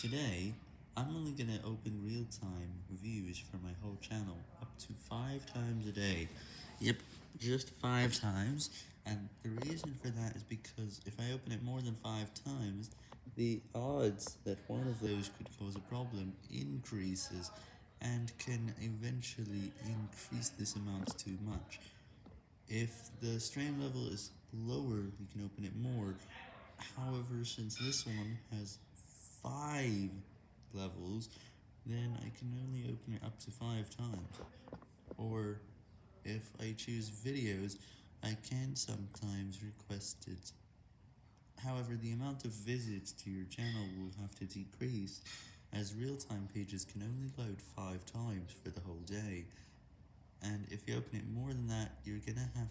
Today, I'm only gonna open real-time views for my whole channel up to 5 times a day. Yep, just 5 times, and the reason for that is because if I open it more than 5 times, the odds that one of those could cause a problem increases, and can eventually increase this amount too much. If the strain level is lower, you can open it more, however, since this one has 5 levels, then I can only open it up to 5 times. Or, if I choose videos, I can sometimes request it. However, the amount of visits to your channel will have to decrease, as real-time pages can only load 5 times for the whole day, and if you open it more than that, you're gonna have